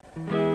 you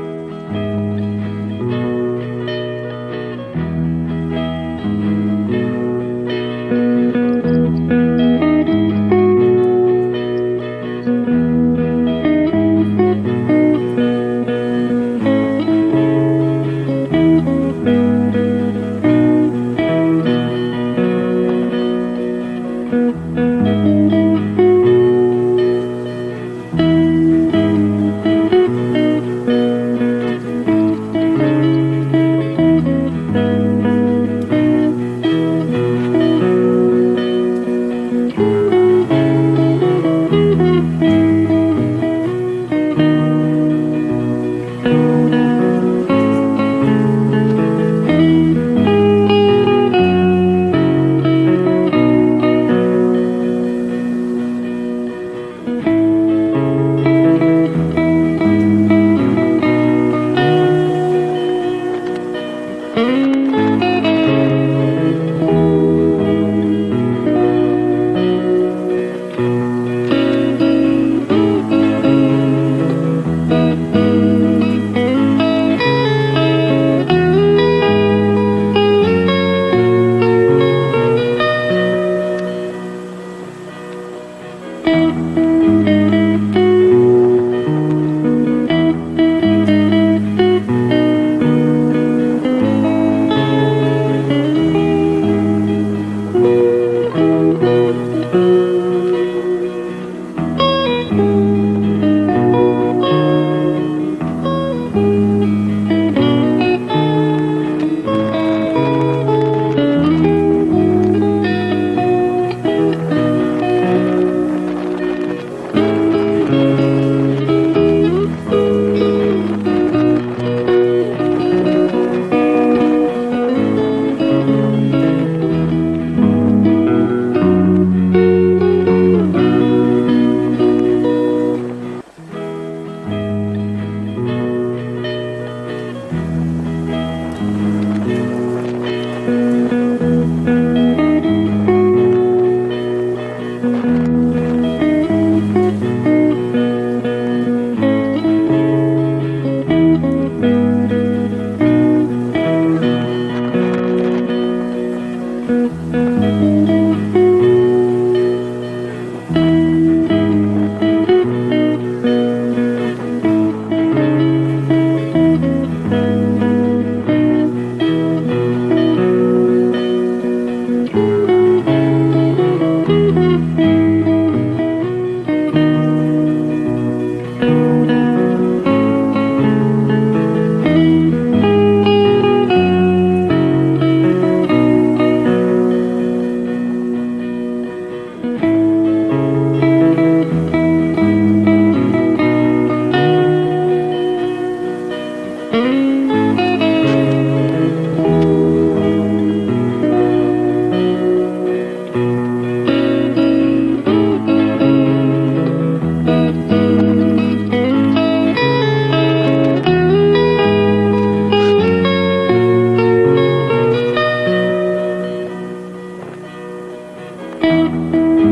Música